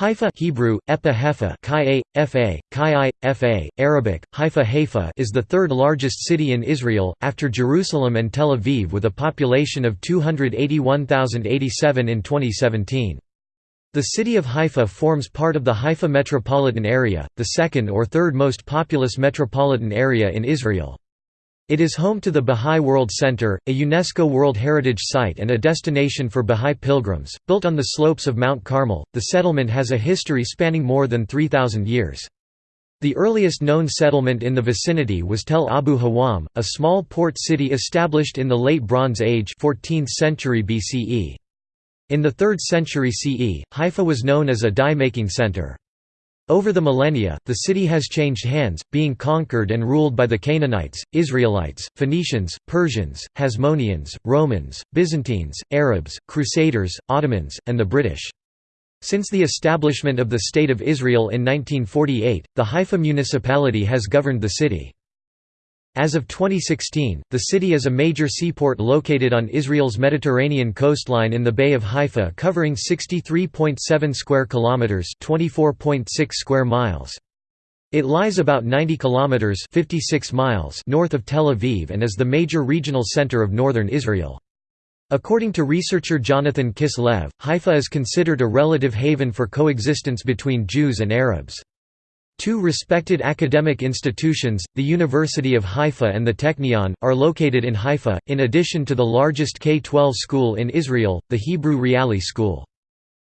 Haifa Hebrew, Epa Hefa Arabic, Haifa Haifa is the third largest city in Israel, after Jerusalem and Tel Aviv with a population of 281,087 in 2017. The city of Haifa forms part of the Haifa metropolitan area, the second or third most populous metropolitan area in Israel. It is home to the Bahá'í World Center, a UNESCO World Heritage Site and a destination for Bahá'í pilgrims. Built on the slopes of Mount Carmel, the settlement has a history spanning more than 3,000 years. The earliest known settlement in the vicinity was Tel Abu Hawam, a small port city established in the Late Bronze Age 14th century BCE. In the 3rd century CE, Haifa was known as a dye-making center. Over the millennia, the city has changed hands, being conquered and ruled by the Canaanites, Israelites, Phoenicians, Persians, Hasmoneans, Romans, Byzantines, Arabs, Crusaders, Ottomans, and the British. Since the establishment of the State of Israel in 1948, the Haifa municipality has governed the city. As of 2016, the city is a major seaport located on Israel's Mediterranean coastline in the Bay of Haifa covering 63.7 square kilometers, 24.6 square miles. It lies about 90 kilometers, 56 miles north of Tel Aviv and is the major regional center of northern Israel. According to researcher Jonathan Kislev, Haifa is considered a relative haven for coexistence between Jews and Arabs. Two respected academic institutions, the University of Haifa and the Technion, are located in Haifa, in addition to the largest K-12 school in Israel, the Hebrew Reali School.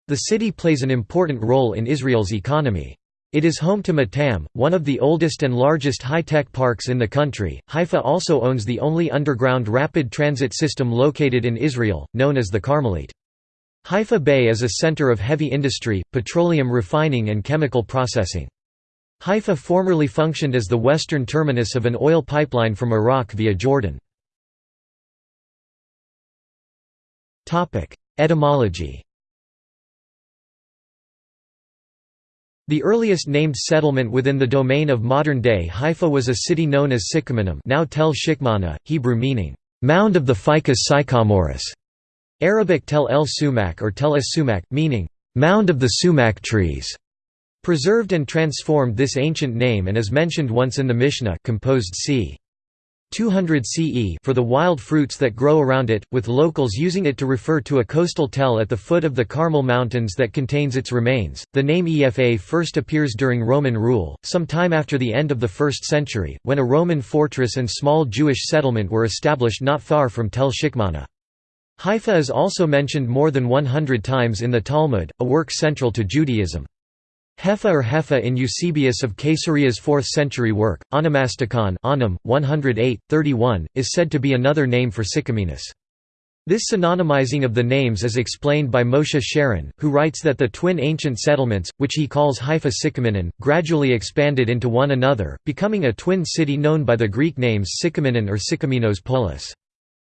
The city plays an important role in Israel's economy. It is home to Matam, one of the oldest and largest high-tech parks in the country. Haifa also owns the only underground rapid transit system located in Israel, known as the Carmelit. Haifa Bay is a center of heavy industry, petroleum refining and chemical processing. Haifa formerly functioned as the western terminus of an oil pipeline from Iraq via Jordan. Etymology The earliest named settlement within the domain of modern-day Haifa was a city known as Sycaminim now Tel Shikmana, Hebrew meaning, "...mound of the ficus sycamorus", Arabic Tel el Sumac or Tel es Sumac, meaning, "...mound of the sumac trees". Preserved and transformed this ancient name and is mentioned once in the Mishnah composed c. 200 CE for the wild fruits that grow around it, with locals using it to refer to a coastal tell at the foot of the Carmel Mountains that contains its remains. The name Efa first appears during Roman rule, some time after the end of the 1st century, when a Roman fortress and small Jewish settlement were established not far from Tel Shikmana. Haifa is also mentioned more than 100 times in the Talmud, a work central to Judaism. Hefa or Hefa in Eusebius of Caesarea's 4th century work, Onomasticon Onum, 108, 31, is said to be another name for Sycaminus. This synonymizing of the names is explained by Moshe Sharon, who writes that the twin ancient settlements, which he calls Haifa Sycaminon, gradually expanded into one another, becoming a twin city known by the Greek names Sycaminon or Sycaminos Polis.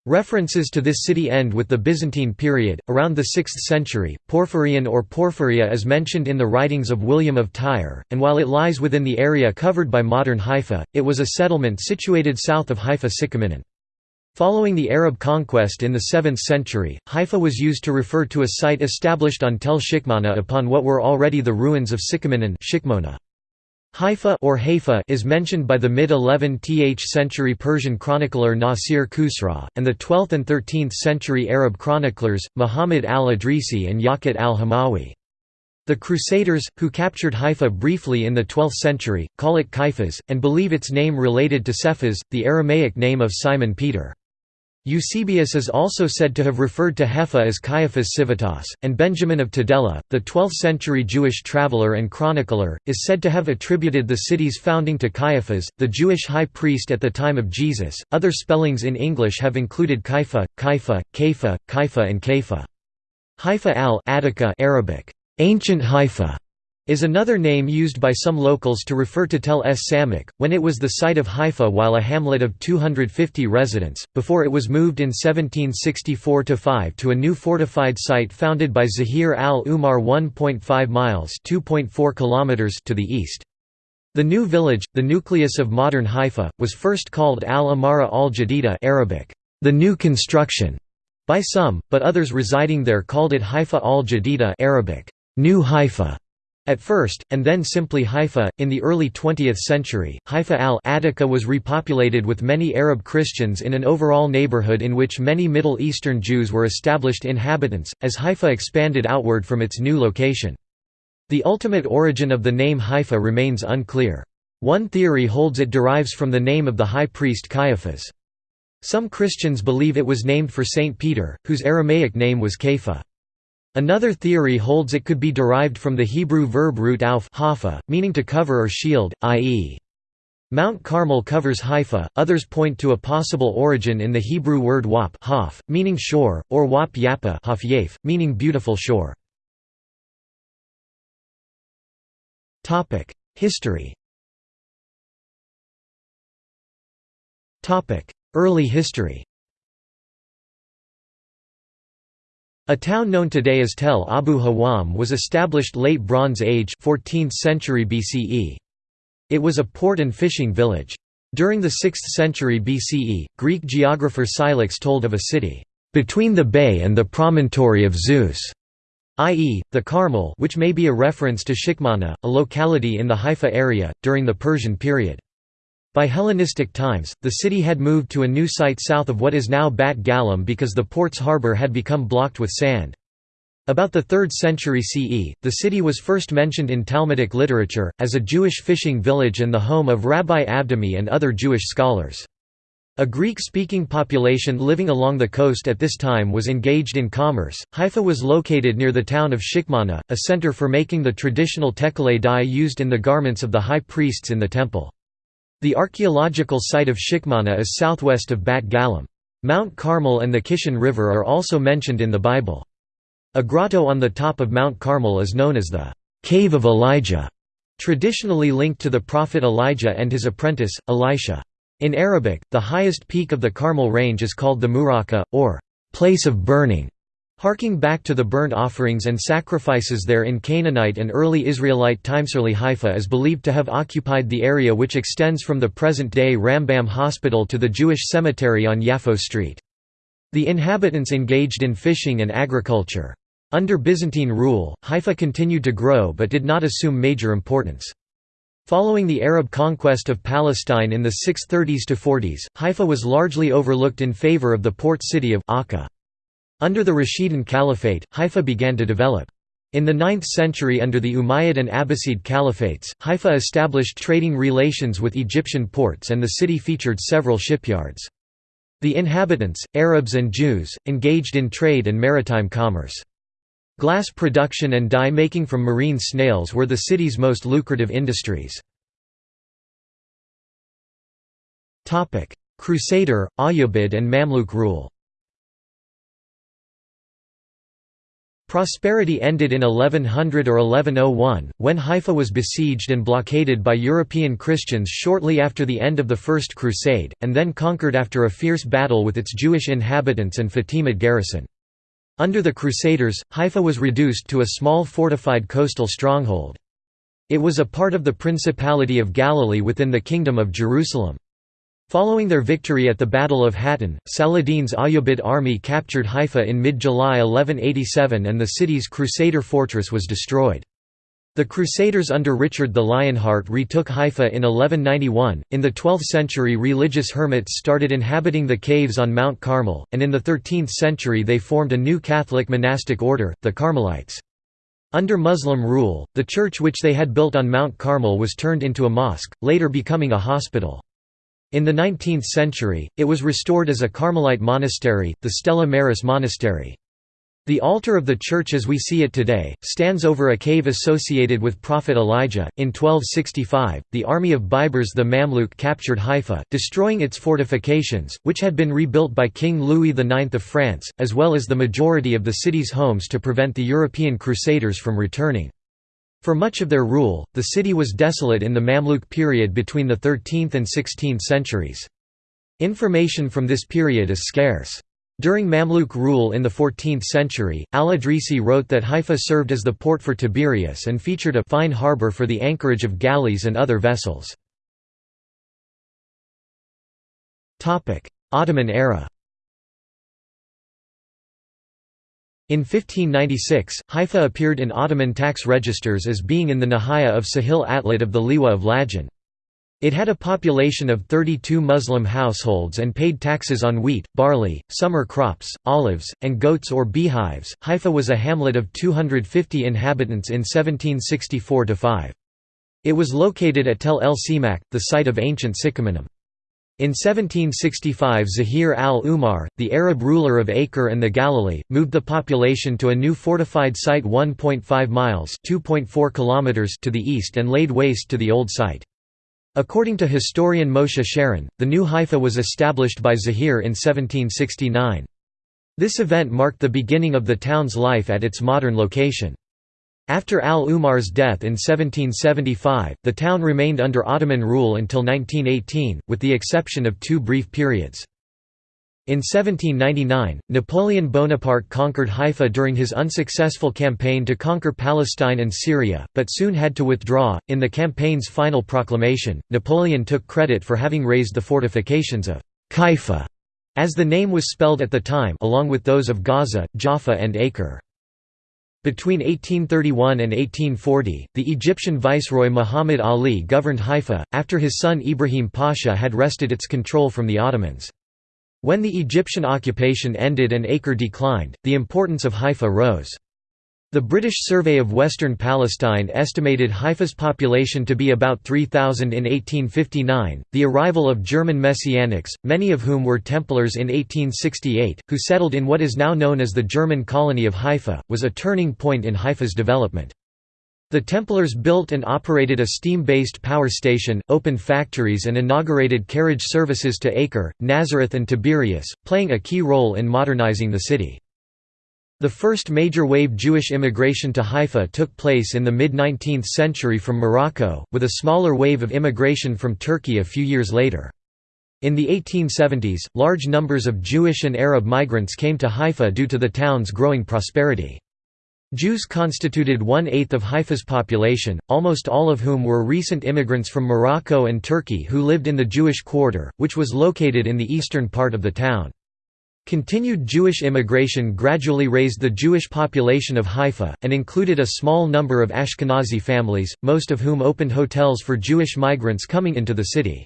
References to this city end with the Byzantine period, around the 6th century. Porphyrion or Porphyria is mentioned in the writings of William of Tyre, and while it lies within the area covered by modern Haifa, it was a settlement situated south of Haifa Sycaminon. Following the Arab conquest in the 7th century, Haifa was used to refer to a site established on Tel Shikmana upon what were already the ruins of Sycaminon Shikmona. Haifa or Haifa is mentioned by the mid-11th century Persian chronicler Nasir Khusraw, and the 12th and 13th century Arab chroniclers, Muhammad al-Idrisi and Yaqut al-Hamawi. The Crusaders, who captured Haifa briefly in the 12th century, call it Kaifas, and believe its name related to Cephas, the Aramaic name of Simon Peter. Eusebius is also said to have referred to Haifa as Caiaphas Civitas, and Benjamin of Tudela, the 12th-century Jewish traveller and chronicler, is said to have attributed the city's founding to Caiaphas, the Jewish high priest at the time of Jesus. Other spellings in English have included Kaifa, Kaifa, Kaifa, Kaifa, and Kaifa. Haifa al Attica Arabic, ancient Haifa, is another name used by some locals to refer to Tel es Samak, when it was the site of Haifa while a hamlet of 250 residents, before it was moved in 1764–5 to a new fortified site founded by Zahir al-Umar 1.5 miles kilometers to the east. The new village, the nucleus of modern Haifa, was first called al-Amara al-Jadida Arabic, the new construction, by some, but others residing there called it Haifa al-Jadida Arabic, New Haifa. At first, and then simply Haifa, in the early 20th century, Haifa al-Attica was repopulated with many Arab Christians in an overall neighborhood in which many Middle Eastern Jews were established inhabitants, as Haifa expanded outward from its new location. The ultimate origin of the name Haifa remains unclear. One theory holds it derives from the name of the high priest Caiaphas. Some Christians believe it was named for Saint Peter, whose Aramaic name was Kepha. Another theory holds it could be derived from the Hebrew verb root auf hafa, meaning to cover or shield, i.e. Mount Carmel covers Haifa, others point to a possible origin in the Hebrew word wap haf, meaning shore, or wap yappa haf yaf, meaning beautiful shore. History Early history A town known today as Tel Abu Hawam was established late Bronze Age 14th century BCE. It was a port and fishing village. During the 6th century BCE, Greek geographer Scylax told of a city, "...between the bay and the promontory of Zeus", i.e., the Carmel which may be a reference to Shikmana, a locality in the Haifa area, during the Persian period. By Hellenistic times, the city had moved to a new site south of what is now Bat Galim because the port's harbour had become blocked with sand. About the 3rd century CE, the city was first mentioned in Talmudic literature, as a Jewish fishing village and the home of Rabbi Abdami and other Jewish scholars. A Greek-speaking population living along the coast at this time was engaged in commerce. Haifa was located near the town of Shikmana, a center for making the traditional tekelei dye used in the garments of the high priests in the temple. The archaeological site of Shikmana is southwest of Bat Galim. Mount Carmel and the Kishon River are also mentioned in the Bible. A grotto on the top of Mount Carmel is known as the Cave of Elijah, traditionally linked to the prophet Elijah and his apprentice, Elisha. In Arabic, the highest peak of the Carmel range is called the Muraka, or place of burning. Harking back to the burnt offerings and sacrifices there in Canaanite and early Israelite times, early Haifa is believed to have occupied the area which extends from the present-day Rambam Hospital to the Jewish cemetery on Yaffo Street. The inhabitants engaged in fishing and agriculture. Under Byzantine rule, Haifa continued to grow but did not assume major importance. Following the Arab conquest of Palestine in the 630s to 40s, Haifa was largely overlooked in favor of the port city of Akka. Under the Rashidun Caliphate, Haifa began to develop. In the 9th century under the Umayyad and Abbasid caliphates, Haifa established trading relations with Egyptian ports and the city featured several shipyards. The inhabitants, Arabs and Jews, engaged in trade and maritime commerce. Glass production and dye making from marine snails were the city's most lucrative industries. Crusader, Ayyubid and Mamluk rule Prosperity ended in 1100 or 1101, when Haifa was besieged and blockaded by European Christians shortly after the end of the First Crusade, and then conquered after a fierce battle with its Jewish inhabitants and Fatimid garrison. Under the Crusaders, Haifa was reduced to a small fortified coastal stronghold. It was a part of the Principality of Galilee within the Kingdom of Jerusalem. Following their victory at the Battle of Hattin, Saladin's Ayyubid army captured Haifa in mid-July 1187 and the city's Crusader fortress was destroyed. The Crusaders under Richard the Lionheart retook Haifa in 1191. In the 12th century, religious hermits started inhabiting the caves on Mount Carmel, and in the 13th century, they formed a new Catholic monastic order, the Carmelites. Under Muslim rule, the church which they had built on Mount Carmel was turned into a mosque, later becoming a hospital. In the 19th century, it was restored as a Carmelite monastery, the Stella Maris Monastery. The altar of the church as we see it today, stands over a cave associated with Prophet Elijah. In 1265, the army of Baibars the Mamluk captured Haifa, destroying its fortifications, which had been rebuilt by King Louis IX of France, as well as the majority of the city's homes to prevent the European crusaders from returning. For much of their rule, the city was desolate in the Mamluk period between the 13th and 16th centuries. Information from this period is scarce. During Mamluk rule in the 14th century, al-Idrisi wrote that Haifa served as the port for Tiberias and featured a fine harbour for the anchorage of galleys and other vessels. Ottoman era In 1596, Haifa appeared in Ottoman tax registers as being in the Nahaya of Sahil Atlit of the Liwa of Lajan. It had a population of 32 Muslim households and paid taxes on wheat, barley, summer crops, olives, and goats or beehives. Haifa was a hamlet of 250 inhabitants in 1764 5. It was located at Tel El Simak, the site of ancient Sicaminim. In 1765 Zahir al-Umar, the Arab ruler of Acre and the Galilee, moved the population to a new fortified site 1.5 miles to the east and laid waste to the old site. According to historian Moshe Sharon, the new Haifa was established by Zahir in 1769. This event marked the beginning of the town's life at its modern location. After al-Umar's death in 1775, the town remained under Ottoman rule until 1918, with the exception of two brief periods. In 1799, Napoleon Bonaparte conquered Haifa during his unsuccessful campaign to conquer Palestine and Syria, but soon had to withdraw. In the campaign's final proclamation, Napoleon took credit for having raised the fortifications of Haifa, as the name was spelled at the time, along with those of Gaza, Jaffa, and Acre. Between 1831 and 1840, the Egyptian viceroy Muhammad Ali governed Haifa, after his son Ibrahim Pasha had wrested its control from the Ottomans. When the Egyptian occupation ended and Acre declined, the importance of Haifa rose. The British Survey of Western Palestine estimated Haifa's population to be about 3,000 in 1859. The arrival of German Messianics, many of whom were Templars in 1868, who settled in what is now known as the German colony of Haifa, was a turning point in Haifa's development. The Templars built and operated a steam-based power station, opened factories and inaugurated carriage services to Acre, Nazareth and Tiberias, playing a key role in modernizing the city. The first major wave Jewish immigration to Haifa took place in the mid-19th century from Morocco, with a smaller wave of immigration from Turkey a few years later. In the 1870s, large numbers of Jewish and Arab migrants came to Haifa due to the town's growing prosperity. Jews constituted one-eighth of Haifa's population, almost all of whom were recent immigrants from Morocco and Turkey who lived in the Jewish quarter, which was located in the eastern part of the town. Continued Jewish immigration gradually raised the Jewish population of Haifa, and included a small number of Ashkenazi families, most of whom opened hotels for Jewish migrants coming into the city.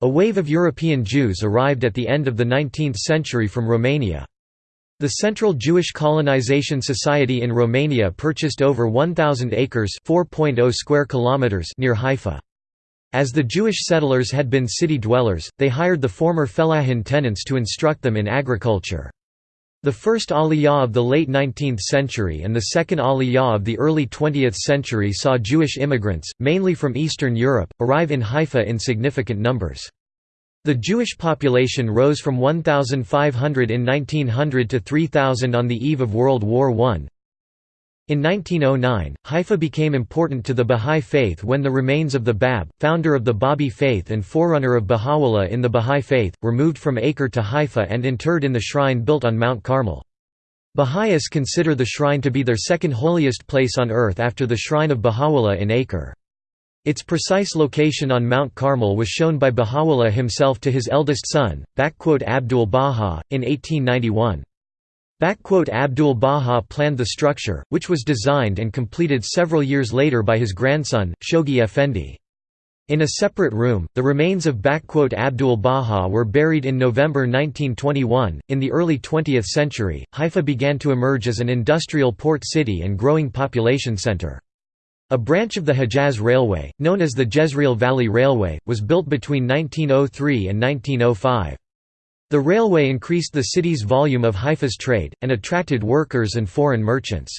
A wave of European Jews arrived at the end of the 19th century from Romania. The Central Jewish Colonization Society in Romania purchased over 1,000 acres (4.0 square kilometers) near Haifa. As the Jewish settlers had been city dwellers, they hired the former fellahin tenants to instruct them in agriculture. The first Aliyah of the late 19th century and the second Aliyah of the early 20th century saw Jewish immigrants, mainly from Eastern Europe, arrive in Haifa in significant numbers. The Jewish population rose from 1,500 in 1900 to 3,000 on the eve of World War I. In 1909, Haifa became important to the Bahá'í Faith when the remains of the Bab, founder of the Babi faith and forerunner of Baha'u'llah in the Bahá'í Faith, were moved from Acre to Haifa and interred in the shrine built on Mount Carmel. Baha'is consider the shrine to be their second holiest place on earth after the shrine of Baha'u'llah in Acre. Its precise location on Mount Carmel was shown by Baha'u'llah himself to his eldest son, Abdul Baha, in 1891. Abdul Baha planned the structure, which was designed and completed several years later by his grandson, Shoghi Effendi. In a separate room, the remains of Abdul Baha were buried in November 1921. In the early 20th century, Haifa began to emerge as an industrial port city and growing population center. A branch of the Hejaz Railway, known as the Jezreel Valley Railway, was built between 1903 and 1905. The railway increased the city's volume of Haifa's trade, and attracted workers and foreign merchants.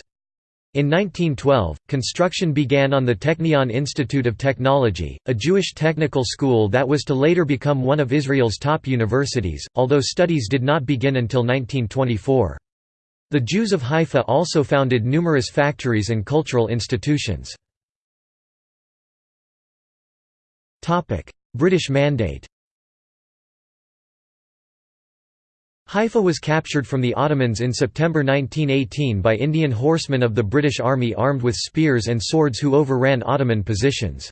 In 1912, construction began on the Technion Institute of Technology, a Jewish technical school that was to later become one of Israel's top universities, although studies did not begin until 1924. The Jews of Haifa also founded numerous factories and cultural institutions. British Mandate Haifa was captured from the Ottomans in September 1918 by Indian horsemen of the British Army armed with spears and swords who overran Ottoman positions.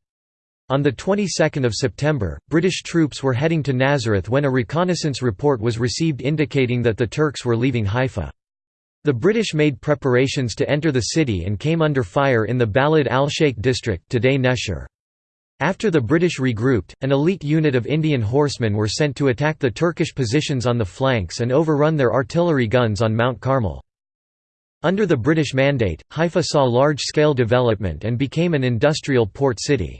On the 22nd of September, British troops were heading to Nazareth when a reconnaissance report was received indicating that the Turks were leaving Haifa. The British made preparations to enter the city and came under fire in the Balad al-Sheikh district today Nesher. After the British regrouped, an elite unit of Indian horsemen were sent to attack the Turkish positions on the flanks and overrun their artillery guns on Mount Carmel. Under the British Mandate, Haifa saw large-scale development and became an industrial port city.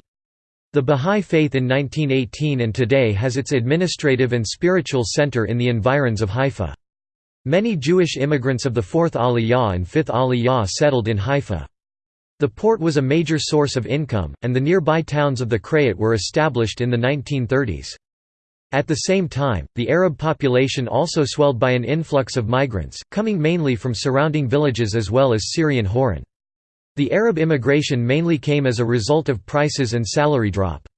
The Bahá'í Faith in 1918 and today has its administrative and spiritual center in the environs of Haifa. Many Jewish immigrants of the 4th Aliyah and 5th Aliyah settled in Haifa. The port was a major source of income, and the nearby towns of the Krayot were established in the 1930s. At the same time, the Arab population also swelled by an influx of migrants, coming mainly from surrounding villages as well as Syrian Hauran. The Arab immigration mainly came as a result of prices and salary drop.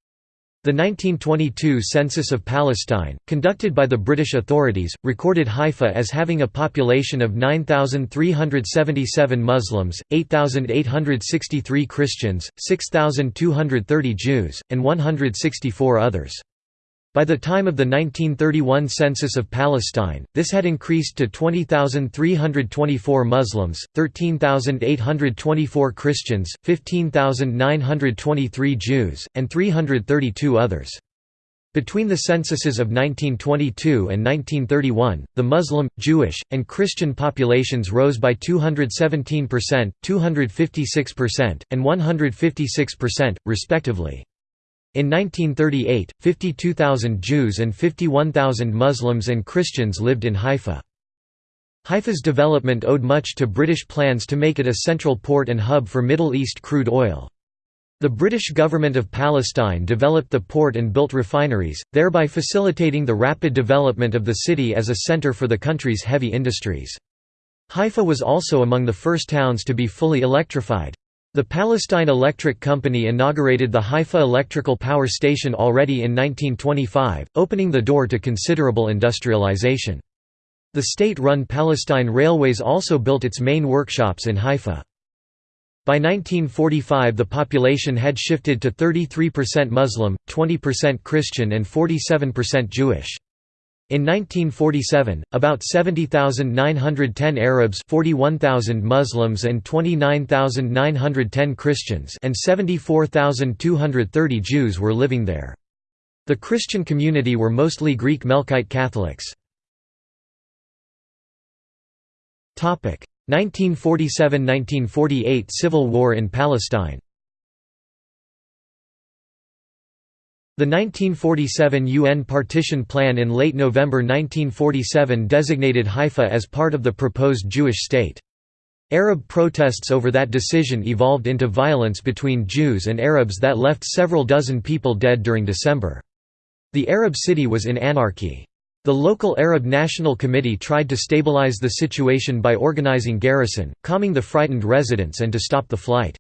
The 1922 census of Palestine, conducted by the British authorities, recorded Haifa as having a population of 9,377 Muslims, 8,863 Christians, 6,230 Jews, and 164 others. By the time of the 1931 census of Palestine, this had increased to 20,324 Muslims, 13,824 Christians, 15,923 Jews, and 332 others. Between the censuses of 1922 and 1931, the Muslim, Jewish, and Christian populations rose by 217%, 256%, and 156%, respectively. In 1938, 52,000 Jews and 51,000 Muslims and Christians lived in Haifa. Haifa's development owed much to British plans to make it a central port and hub for Middle East crude oil. The British government of Palestine developed the port and built refineries, thereby facilitating the rapid development of the city as a centre for the country's heavy industries. Haifa was also among the first towns to be fully electrified. The Palestine Electric Company inaugurated the Haifa Electrical Power Station already in 1925, opening the door to considerable industrialization. The state-run Palestine Railways also built its main workshops in Haifa. By 1945 the population had shifted to 33% Muslim, 20% Christian and 47% Jewish. In 1947, about 70,910 Arabs 41,000 Muslims and 29,910 Christians and 74,230 Jews were living there. The Christian community were mostly Greek Melkite Catholics. 1947–1948 Civil War in Palestine The 1947 UN partition plan in late November 1947 designated Haifa as part of the proposed Jewish state. Arab protests over that decision evolved into violence between Jews and Arabs that left several dozen people dead during December. The Arab city was in anarchy. The local Arab National Committee tried to stabilize the situation by organizing garrison, calming the frightened residents and to stop the flight.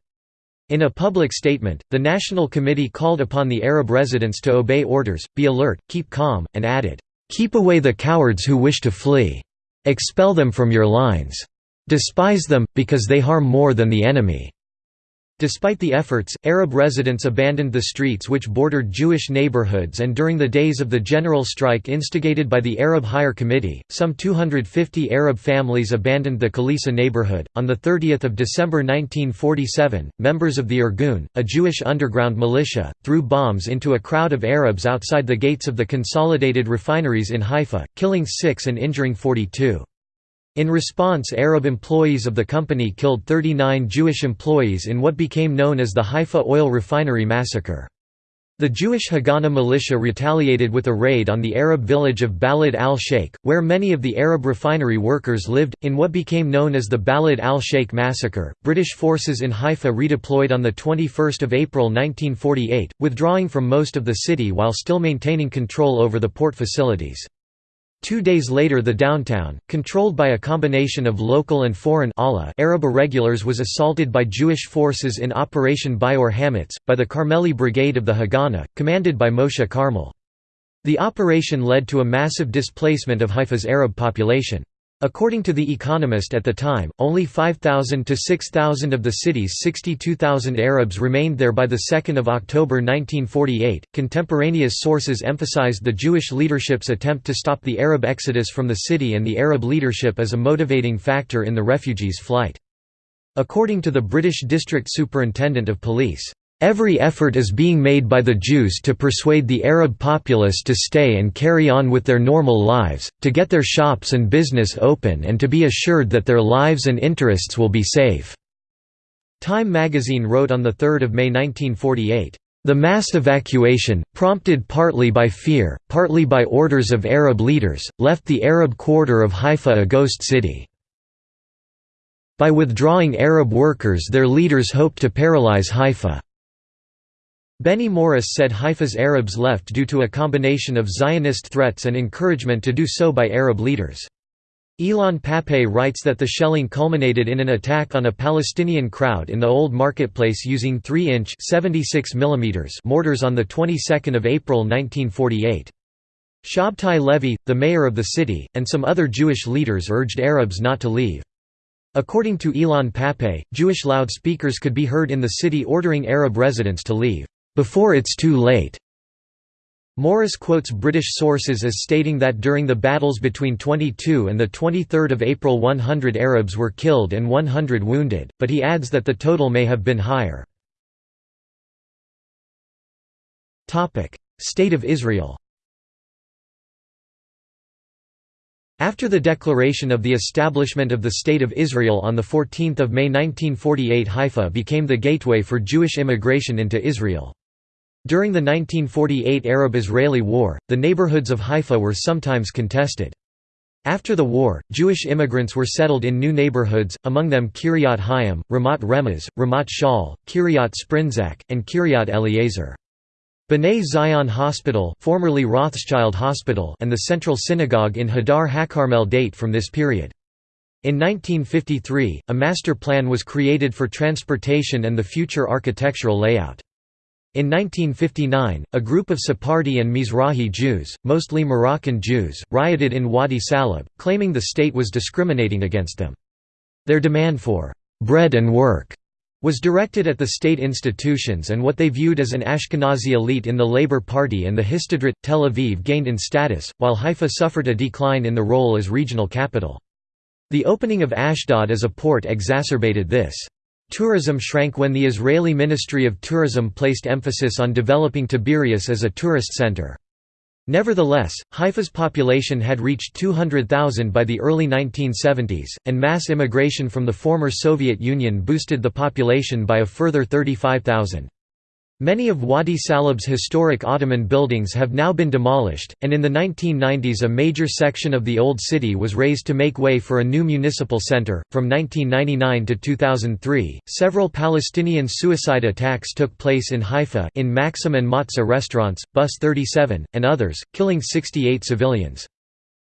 In a public statement, the National Committee called upon the Arab residents to obey orders, be alert, keep calm, and added, "...keep away the cowards who wish to flee. Expel them from your lines. Despise them, because they harm more than the enemy." Despite the efforts, Arab residents abandoned the streets which bordered Jewish neighborhoods and during the days of the general strike instigated by the Arab Higher Committee, some 250 Arab families abandoned the Khalisa neighborhood. On the 30th of December 1947, members of the Irgun, a Jewish underground militia, threw bombs into a crowd of Arabs outside the gates of the consolidated refineries in Haifa, killing 6 and injuring 42. In response Arab employees of the company killed 39 Jewish employees in what became known as the Haifa Oil Refinery Massacre. The Jewish Haganah militia retaliated with a raid on the Arab village of Balad al-Sheikh, where many of the Arab refinery workers lived, in what became known as the Balad al-Sheikh massacre. British forces in Haifa redeployed on 21 April 1948, withdrawing from most of the city while still maintaining control over the port facilities. Two days later the downtown, controlled by a combination of local and foreign Arab irregulars was assaulted by Jewish forces in Operation Bi'ur Hametz, by the Carmeli Brigade of the Haganah, commanded by Moshe Carmel. The operation led to a massive displacement of Haifa's Arab population. According to The Economist at the time, only 5,000 to 6,000 of the city's 62,000 Arabs remained there by 2 October 1948. Contemporaneous sources emphasized the Jewish leadership's attempt to stop the Arab exodus from the city and the Arab leadership as a motivating factor in the refugees' flight. According to the British District Superintendent of Police, Every effort is being made by the Jews to persuade the Arab populace to stay and carry on with their normal lives, to get their shops and business open and to be assured that their lives and interests will be safe." Time magazine wrote on 3 May 1948, "...the mass evacuation, prompted partly by fear, partly by orders of Arab leaders, left the Arab quarter of Haifa a ghost city. By withdrawing Arab workers their leaders hoped to paralyze Haifa." Benny Morris said Haifa's Arabs left due to a combination of Zionist threats and encouragement to do so by Arab leaders. Ilan Pappé writes that the shelling culminated in an attack on a Palestinian crowd in the Old Marketplace using 3-inch mortars on the 22nd of April 1948. Shabtai Levy, the mayor of the city, and some other Jewish leaders urged Arabs not to leave. According to Ilan Pappé, Jewish loudspeakers could be heard in the city ordering Arab residents to leave before it's too late. Morris quotes British sources as stating that during the battles between 22 and 23 April 100 Arabs were killed and 100 wounded, but he adds that the total may have been higher. State of Israel After the declaration of the establishment of the State of Israel on 14 May 1948 Haifa became the gateway for Jewish immigration into Israel. During the 1948 Arab–Israeli War, the neighborhoods of Haifa were sometimes contested. After the war, Jewish immigrants were settled in new neighborhoods, among them Kiryat Hayim, Ramat Remez, Ramat Shaul, Kiryat Sprinzak, and Kiryat Eliezer. B'nai Zion Hospital, formerly Rothschild Hospital and the Central Synagogue in Hadar HaKarmel date from this period. In 1953, a master plan was created for transportation and the future architectural layout. In 1959, a group of Sephardi and Mizrahi Jews, mostly Moroccan Jews, rioted in Wadi Salib, claiming the state was discriminating against them. Their demand for «bread and work» was directed at the state institutions and what they viewed as an Ashkenazi elite in the Labour Party and the Histadrut. Tel Aviv gained in status, while Haifa suffered a decline in the role as regional capital. The opening of Ashdod as a port exacerbated this. Tourism shrank when the Israeli Ministry of Tourism placed emphasis on developing Tiberias as a tourist center. Nevertheless, Haifa's population had reached 200,000 by the early 1970s, and mass immigration from the former Soviet Union boosted the population by a further 35,000. Many of Wadi Salib's historic Ottoman buildings have now been demolished, and in the 1990s a major section of the Old City was razed to make way for a new municipal center. From 1999 to 2003, several Palestinian suicide attacks took place in Haifa in Maxim and Matzah restaurants, Bus 37, and others, killing 68 civilians.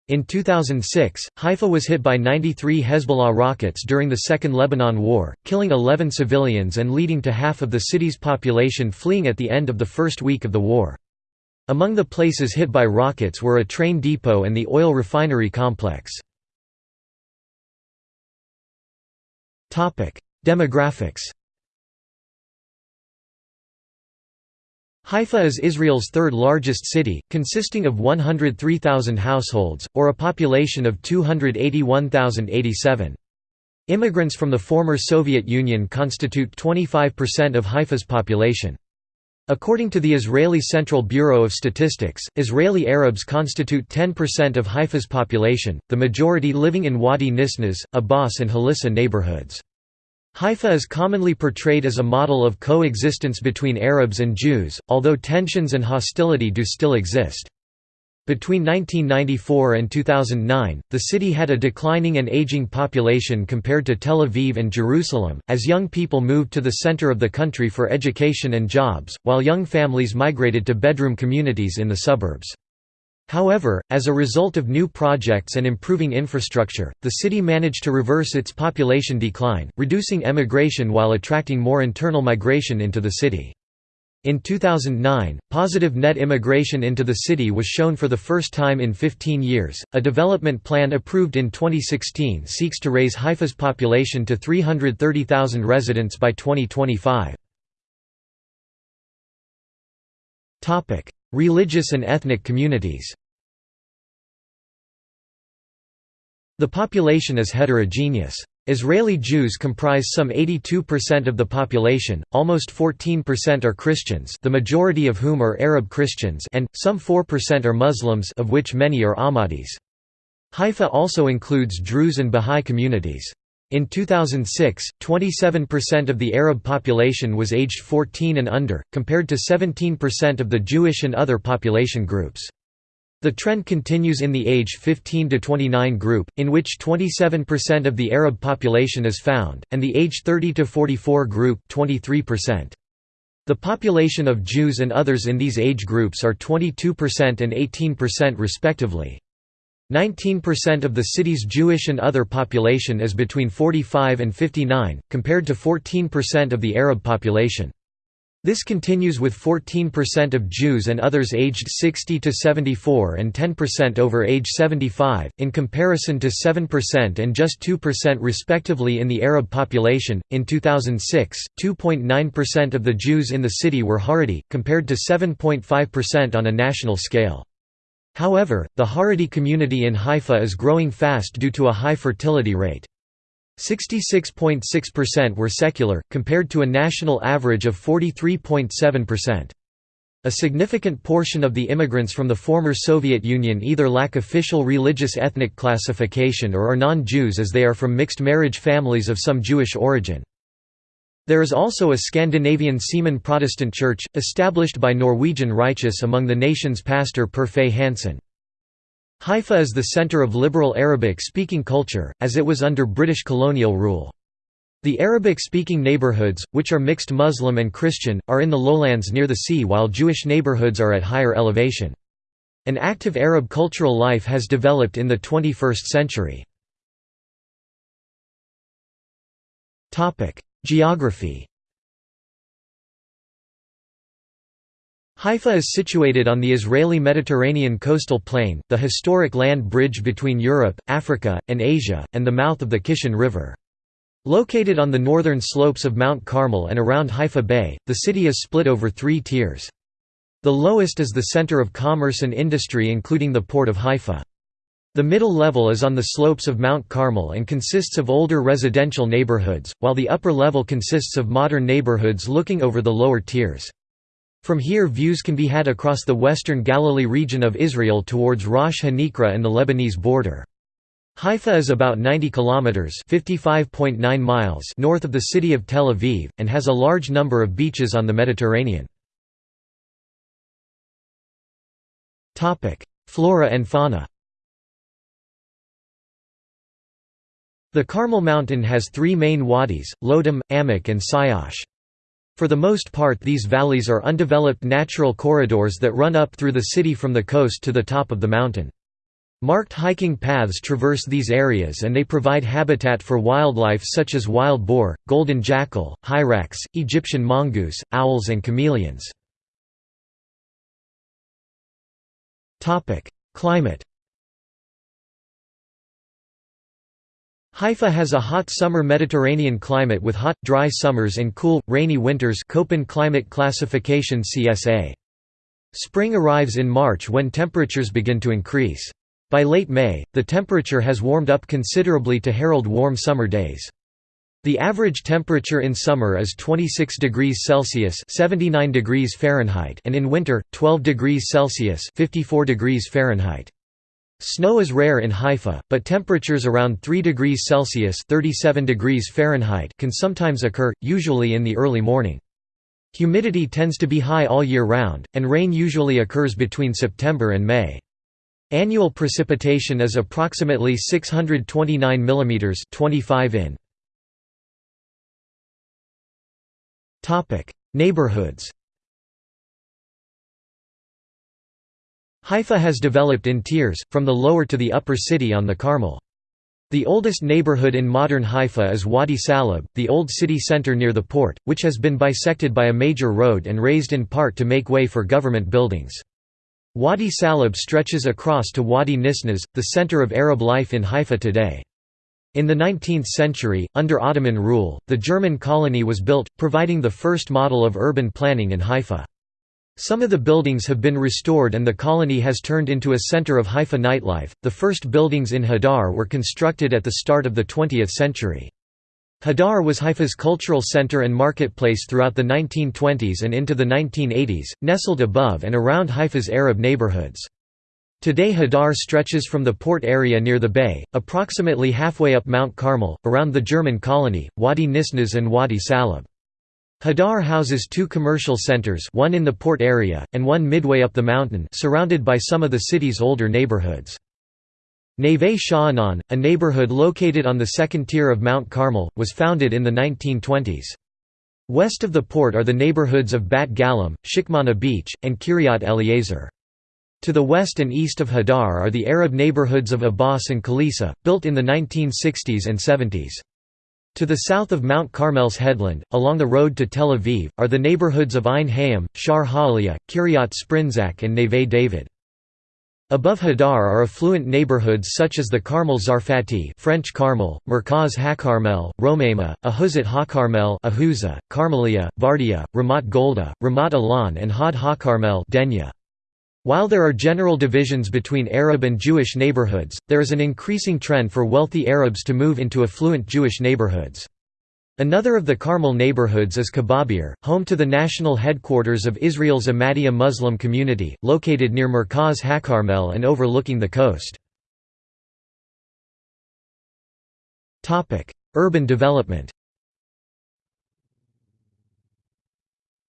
In 2006, Haifa was hit by 93 Hezbollah rockets during the Second Lebanon War, killing 11 civilians and leading to half of the city's population fleeing at the end of the first week of the war. Among the places hit by rockets were a train depot and the oil refinery complex. Demographics Haifa is Israel's third largest city, consisting of 103,000 households, or a population of 281,087. Immigrants from the former Soviet Union constitute 25% of Haifa's population. According to the Israeli Central Bureau of Statistics, Israeli Arabs constitute 10% of Haifa's population, the majority living in Wadi Nisnas, Abbas and Halissa neighborhoods. Haifa is commonly portrayed as a model of coexistence between Arabs and Jews, although tensions and hostility do still exist. Between 1994 and 2009, the city had a declining and aging population compared to Tel Aviv and Jerusalem, as young people moved to the center of the country for education and jobs, while young families migrated to bedroom communities in the suburbs. However, as a result of new projects and improving infrastructure, the city managed to reverse its population decline, reducing emigration while attracting more internal migration into the city. In 2009, positive net immigration into the city was shown for the first time in 15 years. A development plan approved in 2016 seeks to raise Haifa's population to 330,000 residents by 2025. Topic: Religious and ethnic communities. The population is heterogeneous. Israeli Jews comprise some 82% of the population, almost 14% are Christians the majority of whom are Arab Christians and, some 4% are Muslims of which many are Ahmadis. Haifa also includes Druze and Bahá'í communities. In 2006, 27% of the Arab population was aged 14 and under, compared to 17% of the Jewish and other population groups. The trend continues in the age 15 to 29 group, in which 27% of the Arab population is found, and the age 30 to 44 group 23%. The population of Jews and others in these age groups are 22% and 18% respectively. 19% of the city's Jewish and other population is between 45 and 59, compared to 14% of the Arab population. This continues with 14% of Jews and others aged 60 to 74 and 10% over age 75, in comparison to 7% and just 2% respectively in the Arab population. In 2006, 2.9% of the Jews in the city were Haredi, compared to 7.5% on a national scale. However, the Haredi community in Haifa is growing fast due to a high fertility rate. 66.6% were secular, compared to a national average of 43.7%. A significant portion of the immigrants from the former Soviet Union either lack official religious ethnic classification or are non-Jews as they are from mixed marriage families of some Jewish origin. There is also a Scandinavian Seaman Protestant church, established by Norwegian Righteous among the nation's pastor Per Fay Hansen. Haifa is the center of liberal Arabic-speaking culture, as it was under British colonial rule. The Arabic-speaking neighborhoods, which are mixed Muslim and Christian, are in the lowlands near the sea while Jewish neighborhoods are at higher elevation. An active Arab cultural life has developed in the 21st century. Geography Haifa is situated on the Israeli Mediterranean coastal plain, the historic land bridge between Europe, Africa, and Asia, and the mouth of the Kishon River. Located on the northern slopes of Mount Carmel and around Haifa Bay, the city is split over three tiers. The lowest is the center of commerce and industry including the port of Haifa. The middle level is on the slopes of Mount Carmel and consists of older residential neighborhoods, while the upper level consists of modern neighborhoods looking over the lower tiers. From here views can be had across the western Galilee region of Israel towards Rosh Hanikra and the Lebanese border. Haifa is about 90 kilometers (55.9 miles) north of the city of Tel Aviv and has a large number of beaches on the Mediterranean. Topic: Flora and fauna. The Carmel Mountain has three main wadis, Lodom, Amak and Sayash. For the most part these valleys are undeveloped natural corridors that run up through the city from the coast to the top of the mountain. Marked hiking paths traverse these areas and they provide habitat for wildlife such as wild boar, golden jackal, hyrax, Egyptian mongoose, owls and chameleons. Climate Haifa has a hot summer Mediterranean climate with hot, dry summers and cool, rainy winters Köppen climate classification CSA. Spring arrives in March when temperatures begin to increase. By late May, the temperature has warmed up considerably to herald warm summer days. The average temperature in summer is 26 degrees Celsius (79 degrees Fahrenheit) and in winter 12 degrees Celsius (54 degrees Fahrenheit). Snow is rare in Haifa, but temperatures around 3 degrees Celsius (37 degrees Fahrenheit) can sometimes occur, usually in the early morning. Humidity tends to be high all year round, and rain usually occurs between September and May. Annual precipitation is approximately 629 mm 25 in. Neighborhoods Haifa has developed in tiers, from the lower to the upper city on the Carmel. The oldest neighborhood in modern Haifa is Wadi Salib, the old city center near the port, which has been bisected by a major road and razed in part to make way for government buildings. Wadi Salib stretches across to Wadi Nisnas, the center of Arab life in Haifa today. In the 19th century, under Ottoman rule, the German colony was built, providing the first model of urban planning in Haifa. Some of the buildings have been restored and the colony has turned into a center of Haifa nightlife. The first buildings in Hadar were constructed at the start of the 20th century. Hadar was Haifa's cultural center and marketplace throughout the 1920s and into the 1980s, nestled above and around Haifa's Arab neighborhoods. Today Hadar stretches from the port area near the bay, approximately halfway up Mount Carmel, around the German colony, Wadi Nisnas and Wadi Salib. Hadar houses two commercial centers one in the port area, and one midway up the mountain surrounded by some of the city's older neighborhoods. Neve Sha'anan, a neighborhood located on the second tier of Mount Carmel, was founded in the 1920s. West of the port are the neighborhoods of Bat Galim, Shikmana Beach, and Kiryat Eliezer. To the west and east of Hadar are the Arab neighborhoods of Abbas and Khalisa, built in the 1960s and 70s. To the south of Mount Carmel's headland, along the road to Tel Aviv, are the neighborhoods of Ein Hayim, Shar Ha'aliyah, Kiryat Sprinzak and Neve David. Above Hadar are affluent neighborhoods such as the Carmel Zarfati French Carmel, Merkaz HaCarmel, Romema, Ahuzat HaCarmel Ahuza, Carmelia, Vardia, Ramat Golda, Ramat Alan and Had HaCarmel Denya. While there are general divisions between Arab and Jewish neighborhoods, there is an increasing trend for wealthy Arabs to move into affluent Jewish neighborhoods. Another of the Carmel neighborhoods is Kababir, home to the national headquarters of Israel's Ahmadiyya Muslim community, located near Merkaz HaCarmel and overlooking the coast. Urban development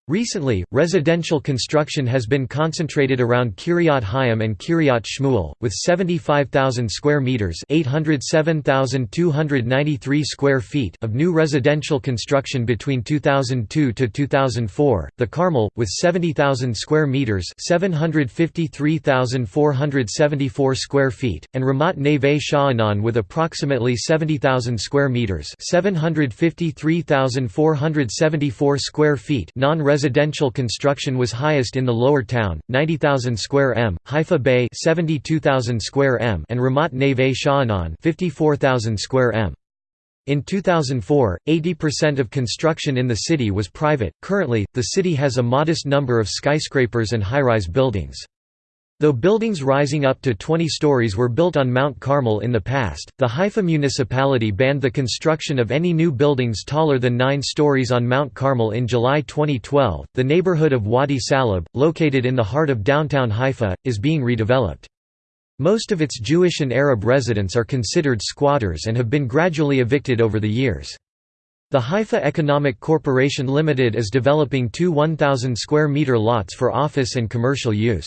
Recently, residential construction has been concentrated around Kiryat Hayim and Kiryat Shmuel, with 75,000 square meters (807,293 square feet) of new residential construction between 2002 to 2004. The Carmel, with 70,000 square meters (753,474 square feet), and Ramat Neve Sha'anan with approximately 70,000 square meters (753,474 square feet) non residential construction was highest in the lower town, 90,000 square m, Haifa Bay 72,000 square m and Ramat Neve Sha'anan 54,000 square m. In 2004, 80% of construction in the city was private. Currently, the city has a modest number of skyscrapers and high-rise buildings. Though buildings rising up to 20 stories were built on Mount Carmel in the past, the Haifa municipality banned the construction of any new buildings taller than 9 stories on Mount Carmel in July 2012. The neighborhood of Wadi Salib, located in the heart of downtown Haifa, is being redeveloped. Most of its Jewish and Arab residents are considered squatters and have been gradually evicted over the years. The Haifa Economic Corporation Limited is developing two 1,000 square meter lots for office and commercial use.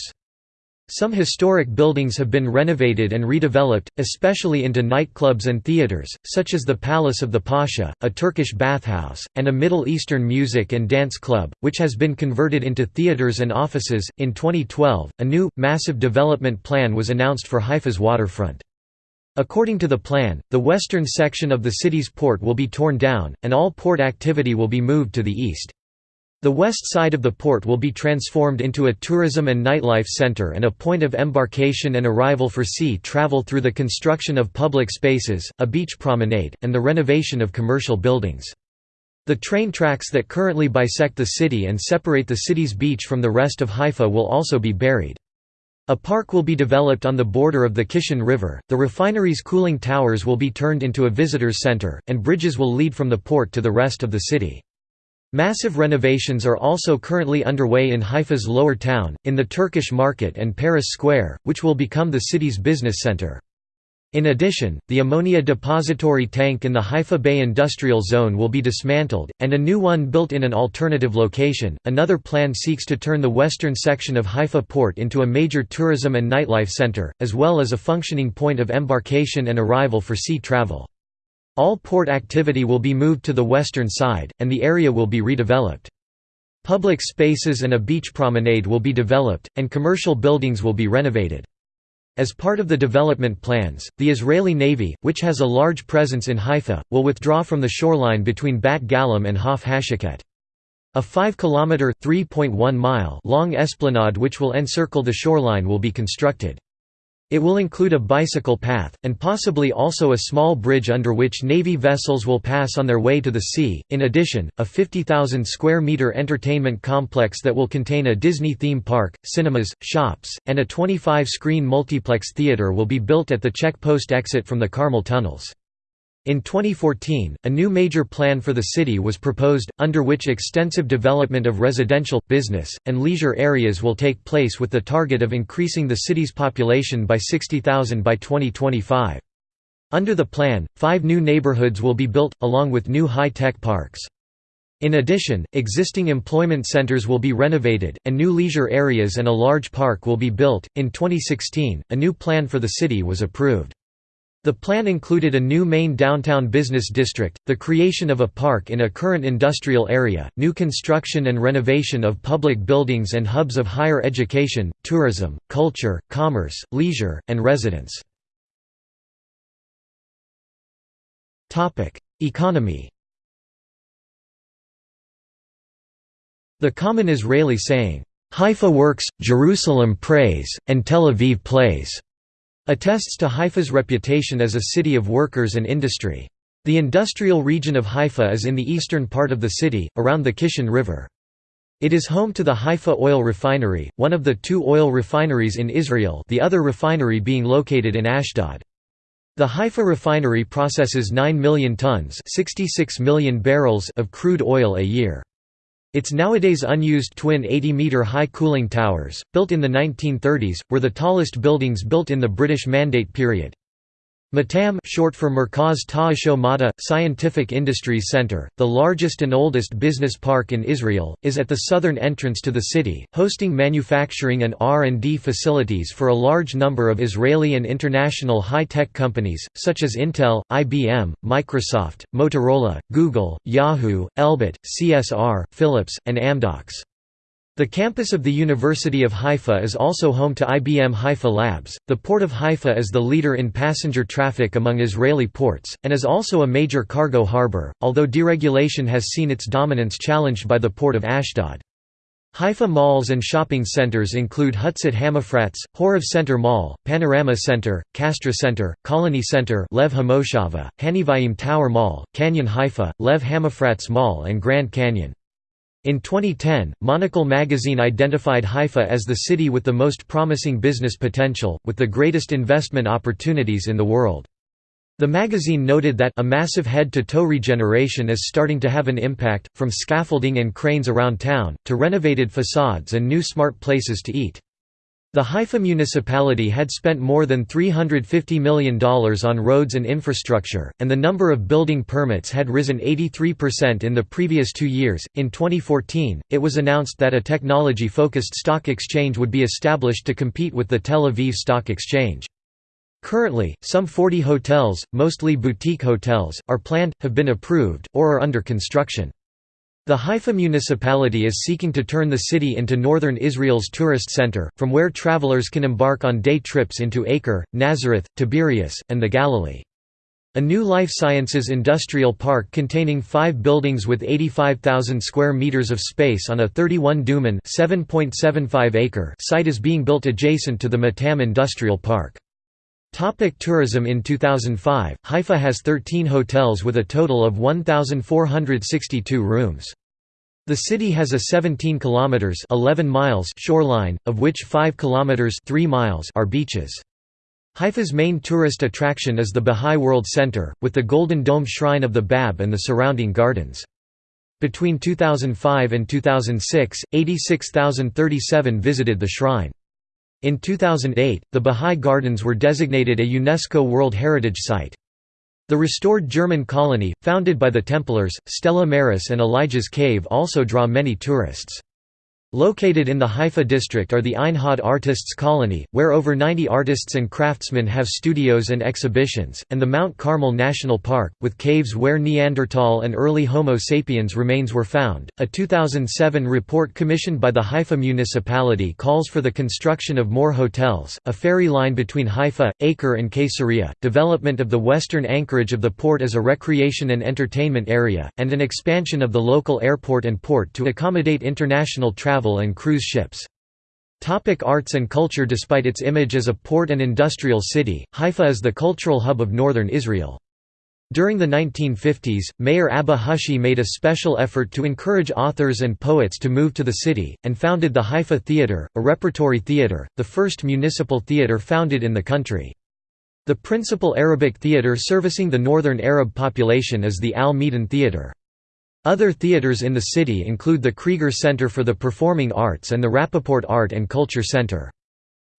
Some historic buildings have been renovated and redeveloped, especially into nightclubs and theaters, such as the Palace of the Pasha, a Turkish bathhouse, and a Middle Eastern music and dance club, which has been converted into theaters and offices. In 2012, a new, massive development plan was announced for Haifa's waterfront. According to the plan, the western section of the city's port will be torn down, and all port activity will be moved to the east. The west side of the port will be transformed into a tourism and nightlife center and a point of embarkation and arrival for sea travel through the construction of public spaces, a beach promenade, and the renovation of commercial buildings. The train tracks that currently bisect the city and separate the city's beach from the rest of Haifa will also be buried. A park will be developed on the border of the Kishon River, the refinery's cooling towers will be turned into a visitors center, and bridges will lead from the port to the rest of the city. Massive renovations are also currently underway in Haifa's lower town, in the Turkish market and Paris Square, which will become the city's business center. In addition, the ammonia depository tank in the Haifa Bay Industrial Zone will be dismantled, and a new one built in an alternative location. Another plan seeks to turn the western section of Haifa port into a major tourism and nightlife center, as well as a functioning point of embarkation and arrival for sea travel. All port activity will be moved to the western side, and the area will be redeveloped. Public spaces and a beach promenade will be developed, and commercial buildings will be renovated. As part of the development plans, the Israeli Navy, which has a large presence in Haifa, will withdraw from the shoreline between Bat Galim and Hof Hashaket. A 5-kilometre (3.1 long esplanade which will encircle the shoreline will be constructed. It will include a bicycle path, and possibly also a small bridge under which Navy vessels will pass on their way to the sea. In addition, a 50,000 square meter entertainment complex that will contain a Disney theme park, cinemas, shops, and a 25 screen multiplex theater will be built at the check post exit from the Carmel tunnels. In 2014, a new major plan for the city was proposed, under which extensive development of residential, business, and leisure areas will take place with the target of increasing the city's population by 60,000 by 2025. Under the plan, five new neighborhoods will be built, along with new high-tech parks. In addition, existing employment centers will be renovated, and new leisure areas and a large park will be built. In 2016, a new plan for the city was approved. The plan included a new main downtown business district, the creation of a park in a current industrial area, new construction and renovation of public buildings and hubs of higher education, tourism, culture, commerce, leisure, and residence. Economy The common Israeli saying, "'Haifa works, Jerusalem prays, and Tel Aviv plays' attests to Haifa's reputation as a city of workers and industry. The industrial region of Haifa is in the eastern part of the city, around the Kishon River. It is home to the Haifa Oil Refinery, one of the two oil refineries in Israel the other refinery being located in Ashdod. The Haifa refinery processes 9 million tons 66 million barrels of crude oil a year. Its nowadays unused twin 80-metre high cooling towers, built in the 1930s, were the tallest buildings built in the British Mandate period. Matam short for Merkaz Ta'asho Mada, Scientific Industries Center, the largest and oldest business park in Israel, is at the southern entrance to the city, hosting manufacturing and R&D facilities for a large number of Israeli and international high-tech companies, such as Intel, IBM, Microsoft, Motorola, Google, Yahoo, Elbit, CSR, Philips, and Amdocs. The campus of the University of Haifa is also home to IBM Haifa Labs. The Port of Haifa is the leader in passenger traffic among Israeli ports, and is also a major cargo harbor, although deregulation has seen its dominance challenged by the port of Ashdod. Haifa malls and shopping centers include Hutzit Hamafrats, Horev Center Mall, Panorama Center, Castra Center, Colony Center Lev Hamoshava, Hanivayim Tower Mall, Canyon Haifa, Lev Hamafrats Mall and Grand Canyon. In 2010, Monocle magazine identified Haifa as the city with the most promising business potential, with the greatest investment opportunities in the world. The magazine noted that a massive head-to-toe regeneration is starting to have an impact, from scaffolding and cranes around town, to renovated facades and new smart places to eat. The Haifa municipality had spent more than $350 million on roads and infrastructure, and the number of building permits had risen 83% in the previous two years. In 2014, it was announced that a technology focused stock exchange would be established to compete with the Tel Aviv Stock Exchange. Currently, some 40 hotels, mostly boutique hotels, are planned, have been approved, or are under construction. The Haifa municipality is seeking to turn the city into northern Israel's tourist center, from where travelers can embark on day trips into Acre, Nazareth, Tiberias, and the Galilee. A new life sciences industrial park containing five buildings with 85,000 square meters of space on a 31 dunam (7.75 acre) site is being built adjacent to the Matam Industrial Park. Topic tourism In 2005, Haifa has 13 hotels with a total of 1,462 rooms. The city has a 17 kilometers 11 miles shoreline, of which 5 kilometers 3 miles are beaches. Haifa's main tourist attraction is the Baha'i World Center, with the Golden Dome Shrine of the Bab and the surrounding gardens. Between 2005 and 2006, 86,037 visited the shrine. In 2008, the Bahá'í Gardens were designated a UNESCO World Heritage Site. The restored German colony, founded by the Templars, Stella Maris and Elijah's Cave also draw many tourists. Located in the Haifa district are the Ein Artists Colony, where over 90 artists and craftsmen have studios and exhibitions, and the Mount Carmel National Park, with caves where Neanderthal and early Homo sapiens remains were found. A 2007 report commissioned by the Haifa municipality calls for the construction of more hotels, a ferry line between Haifa, Acre, and Caesarea, development of the western anchorage of the port as a recreation and entertainment area, and an expansion of the local airport and port to accommodate international travel travel and cruise ships. Topic arts and culture Despite its image as a port and industrial city, Haifa is the cultural hub of northern Israel. During the 1950s, Mayor Abba Hushi made a special effort to encourage authors and poets to move to the city, and founded the Haifa Theatre, a repertory theatre, the first municipal theatre founded in the country. The principal Arabic theatre servicing the northern Arab population is the Al-Medan Theatre. Other theaters in the city include the Krieger Center for the Performing Arts and the Rappaport Art and Culture Center.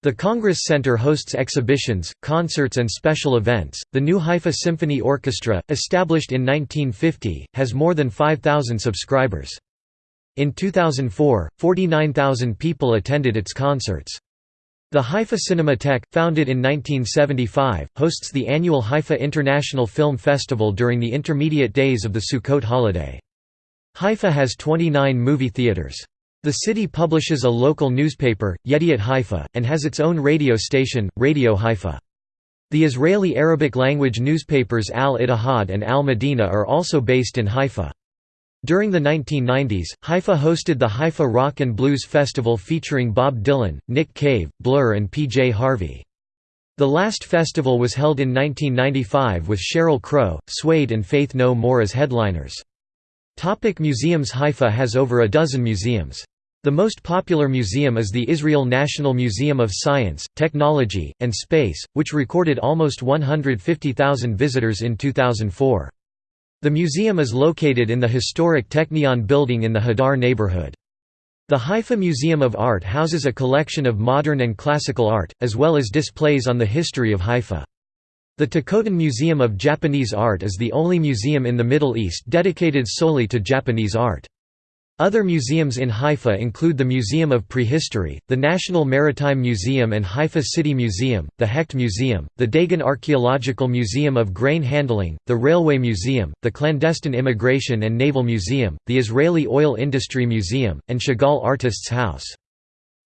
The Congress Center hosts exhibitions, concerts and special events. The New Haifa Symphony Orchestra, established in 1950, has more than 5,000 subscribers. In 2004, 49,000 people attended its concerts. The Haifa Cinematheque, founded in 1975, hosts the annual Haifa International Film Festival during the intermediate days of the Sukkot holiday. Haifa has 29 movie theaters. The city publishes a local newspaper, Yediot Haifa, and has its own radio station, Radio Haifa. The Israeli Arabic language newspapers Al Ittihad and Al Medina are also based in Haifa. During the 1990s, Haifa hosted the Haifa Rock and Blues Festival featuring Bob Dylan, Nick Cave, Blur and PJ Harvey. The last festival was held in 1995 with Sheryl Crow, Suede and Faith No More as headliners. Topic museums Haifa has over a dozen museums. The most popular museum is the Israel National Museum of Science, Technology, and Space, which recorded almost 150,000 visitors in 2004. The museum is located in the historic Technion building in the Hadar neighborhood. The Haifa Museum of Art houses a collection of modern and classical art, as well as displays on the history of Haifa. The Tikotin Museum of Japanese Art is the only museum in the Middle East dedicated solely to Japanese art. Other museums in Haifa include the Museum of Prehistory, the National Maritime Museum and Haifa City Museum, the Hecht Museum, the Dagon Archaeological Museum of Grain Handling, the Railway Museum, the Clandestine Immigration and Naval Museum, the Israeli Oil Industry Museum, and Chagall Artists' House.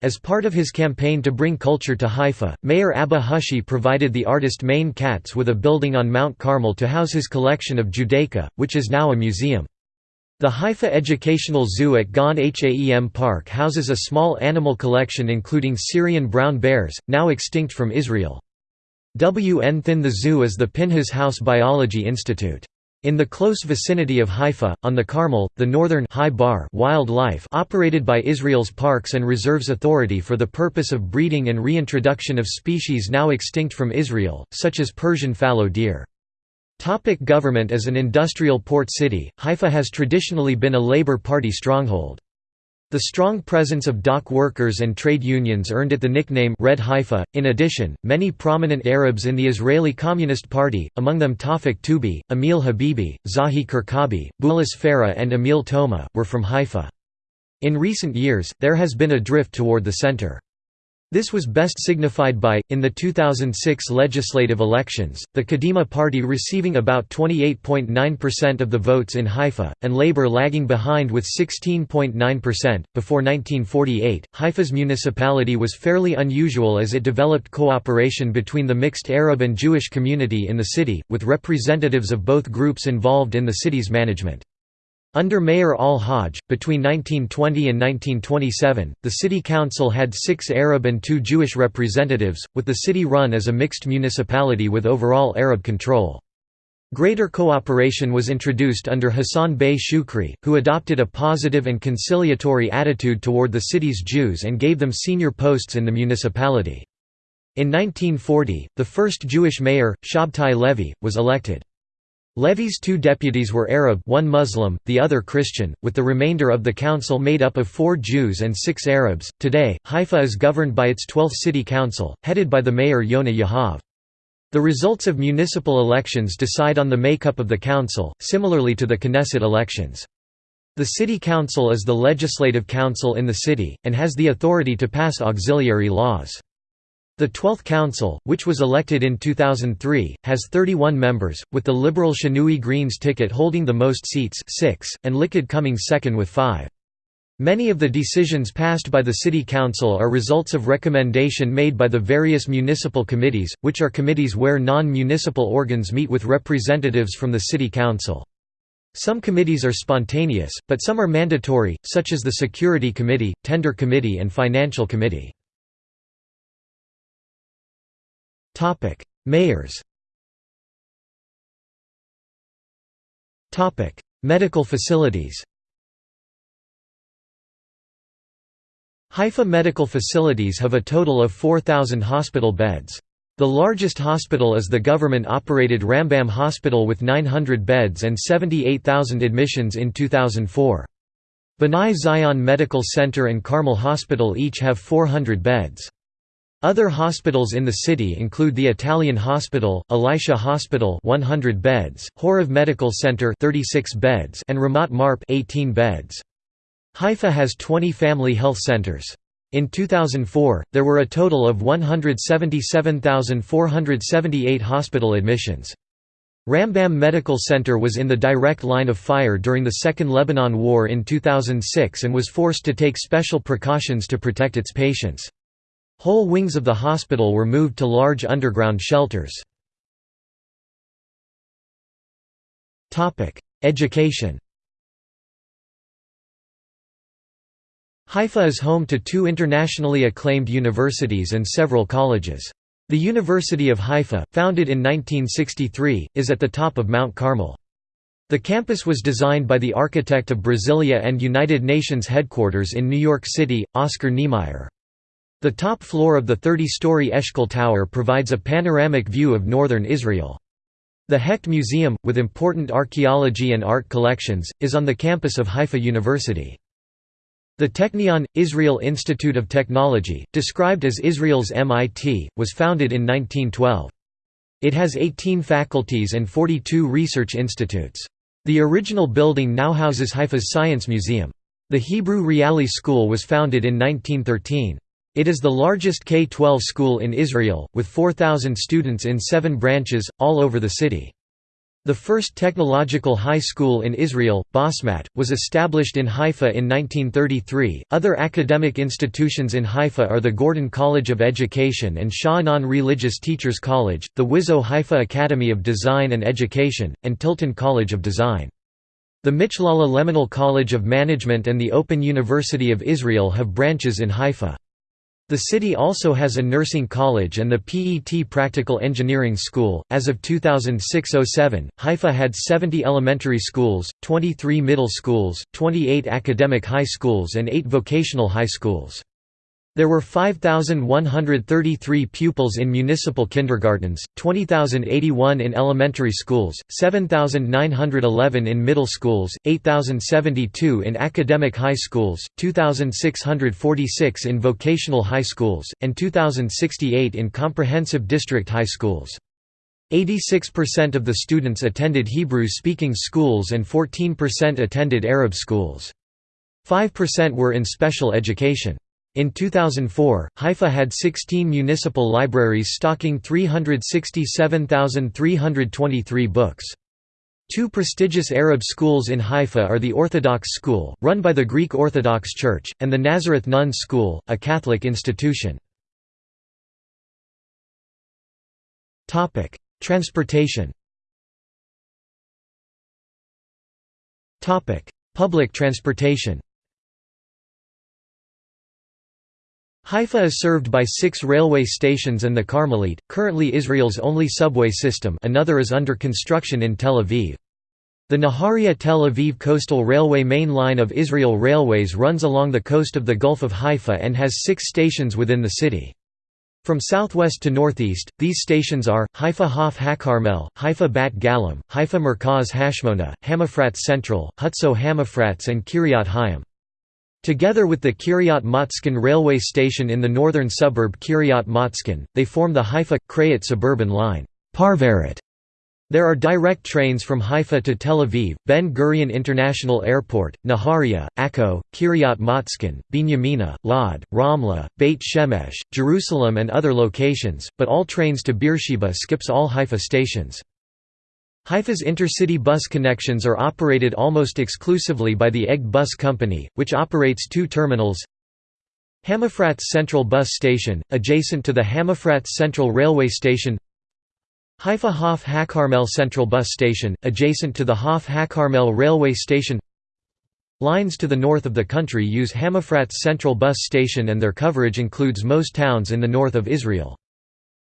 As part of his campaign to bring culture to Haifa, Mayor Abba Hushi provided the artist Mané-Katz with a building on Mount Carmel to house his collection of Judaica, which is now a museum. The Haifa Educational Zoo at Gan Haem Park houses a small animal collection including Syrian brown bears, now extinct from Israel. W. N. Thin the zoo is the Pinhas House Biology Institute. In the close vicinity of Haifa, on the Carmel, the northern Hai-Bar wildlife operated by Israel's Parks and Reserves Authority for the purpose of breeding and reintroduction of species now extinct from Israel, such as Persian fallow deer. Topic government As an industrial port city, Haifa has traditionally been a Labour Party stronghold. The strong presence of dock workers and trade unions earned it the nickname Red Haifa. In addition, many prominent Arabs in the Israeli Communist Party, among them Tawfik Toubi, Emil Habibi, Zahi Karkabi, Boulis Farah, and Emil Toma, were from Haifa. In recent years, there has been a drift toward the center. This was best signified by, in the 2006 legislative elections, the Kadima party receiving about 28.9% of the votes in Haifa, and Labour lagging behind with 16.9%. Before 1948, Haifa's municipality was fairly unusual as it developed cooperation between the mixed Arab and Jewish community in the city, with representatives of both groups involved in the city's management. Under Mayor al-Hajj, between 1920 and 1927, the city council had six Arab and two Jewish representatives, with the city run as a mixed municipality with overall Arab control. Greater cooperation was introduced under Hassan Bey Shukri, who adopted a positive and conciliatory attitude toward the city's Jews and gave them senior posts in the municipality. In 1940, the first Jewish mayor, Shabtai Levy, was elected. Levy's two deputies were Arab one Muslim, the other Christian, with the remainder of the council made up of four Jews and six Arabs. Today, Haifa is governed by its 12th city council, headed by the mayor Yona Yahav. The results of municipal elections decide on the makeup of the council, similarly to the Knesset elections. The City Council is the legislative council in the city, and has the authority to pass auxiliary laws. The Twelfth Council, which was elected in 2003, has 31 members, with the Liberal Shinui Greens ticket holding the most seats 6, and Likud coming second with 5. Many of the decisions passed by the City Council are results of recommendation made by the various municipal committees, which are committees where non-municipal organs meet with representatives from the City Council. Some committees are spontaneous, but some are mandatory, such as the Security Committee, Tender Committee and Financial Committee. Topic: Mayors. Topic: Medical facilities. Haifa medical facilities have a total of 4,000 hospital beds. The largest hospital is the government-operated Rambam Hospital with 900 beds and 78,000 admissions in 2004. B'nai Zion Medical Center and Carmel Hospital each have 400 beds. Other hospitals in the city include the Italian Hospital, Elisha Hospital 100 beds, Horev Medical Center 36 beds and Ramat Marp 18 beds. Haifa has 20 family health centers. In 2004, there were a total of 177,478 hospital admissions. Rambam Medical Center was in the direct line of fire during the Second Lebanon War in 2006 and was forced to take special precautions to protect its patients. Whole wings of the hospital were moved to large underground shelters. Education Haifa is home to two internationally acclaimed universities and several colleges. The University of Haifa, founded in 1963, is at the top of Mount Carmel. The campus was designed by the architect of Brasilia and United Nations headquarters in New York City, Oscar Niemeyer. The top floor of the 30-story Eshkol Tower provides a panoramic view of northern Israel. The Hecht Museum, with important archaeology and art collections, is on the campus of Haifa University. The Technion, Israel Institute of Technology, described as Israel's MIT, was founded in 1912. It has 18 faculties and 42 research institutes. The original building now houses Haifa's Science Museum. The Hebrew Reali School was founded in 1913. It is the largest K-12 school in Israel, with 4,000 students in seven branches, all over the city. The first technological high school in Israel, Basmat, was established in Haifa in 1933. Other academic institutions in Haifa are the Gordon College of Education and Sha'anan Religious Teachers College, the WIZO Haifa Academy of Design and Education, and Tiltan College of Design. The Michlala Leminhal College of Management and the Open University of Israel have branches in Haifa. The city also has a nursing college and the PET Practical Engineering School. As of 2006-07, Haifa had 70 elementary schools, 23 middle schools, 28 academic high schools and 8 vocational high schools. There were 5,133 pupils in municipal kindergartens, 20,081 in elementary schools, 7,911 in middle schools, 8,072 in academic high schools, 2,646 in vocational high schools, and 2,068 in comprehensive district high schools. 86% of the students attended Hebrew-speaking schools and 14% attended Arab schools. 5% were in special education. In 2004, Haifa had 16 municipal libraries stocking 367,323 books. Two prestigious Arab schools in Haifa are the Orthodox School, run by the Greek Orthodox Church, and the Nazareth Nuns School, a Catholic institution. Transportation Public transportation Haifa is served by six railway stations and the Carmelit, currently Israel's only subway system another is under construction in Tel Aviv. The Nahariya Tel Aviv Coastal Railway main line of Israel Railways runs along the coast of the Gulf of Haifa and has six stations within the city. From southwest to northeast, these stations are, Haifa Hof HaCarmel, Haifa Bat Galim, Haifa Merkaz Hashmona, Hamafrats Central, Hutzo Hamafrats and Kiryat Hayim. Together with the Kiryat Motzkin railway station in the northern suburb Kiryat Motzkin, they form the Haifa-Krayot suburban line. There are direct trains from Haifa to Tel Aviv, Ben Gurion International Airport, Nahariya, Akko, Kiryat Motzkin, Binyamina, Lod, Ramla, Beit Shemesh, Jerusalem and other locations, but all trains to Beersheba skips all Haifa stations. Haifa's intercity bus connections are operated almost exclusively by the EGD Bus Company, which operates two terminals Hamafratz Central Bus Station, adjacent to the Hamafratz Central Railway Station Haifa Hof HaCarmel Central Bus Station, adjacent to the Hof HaCarmel Railway Station Lines to the north of the country use Hamafratz Central Bus Station and their coverage includes most towns in the north of Israel.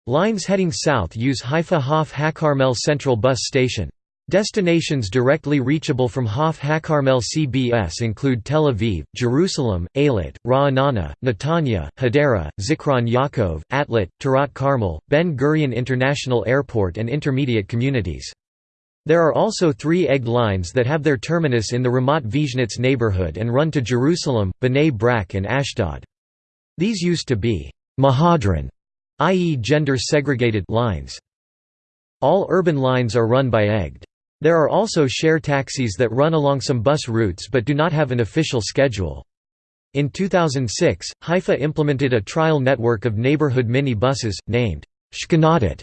Lines heading south use Haifa Hof HaCarmel Central Bus Station. Destinations directly reachable from Hof HaCarmel CBS include Tel Aviv, Jerusalem, Eilat, Ra'anana, Netanya, Hadera, Zikron Yaakov, Atlit, Tirat Carmel, Ben Gurion International Airport and intermediate communities. There are also three EGD lines that have their terminus in the Ramat Vizhnitz neighborhood and run to Jerusalem, Bnei Brak and Ashdod. These used to be Mehadrin, i.e. gender-segregated lines. All urban lines are run by EGD. There are also share taxis that run along some bus routes but do not have an official schedule. In 2006, Haifa implemented a trial network of neighborhood mini buses, named Shkhunatit,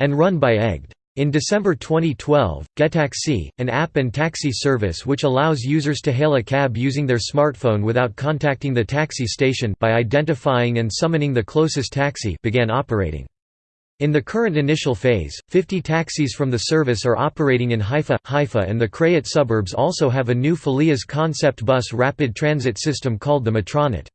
and run by EGD. In December 2012, Getaxi, an app and taxi service which allows users to hail a cab using their smartphone without contacting the taxi station by identifying and summoning the closest taxi began operating. In the current initial phase, 50 taxis from the service are operating in Haifa. Haifa and the Krayot suburbs also have a new Phileas concept bus rapid transit system called the Metronit.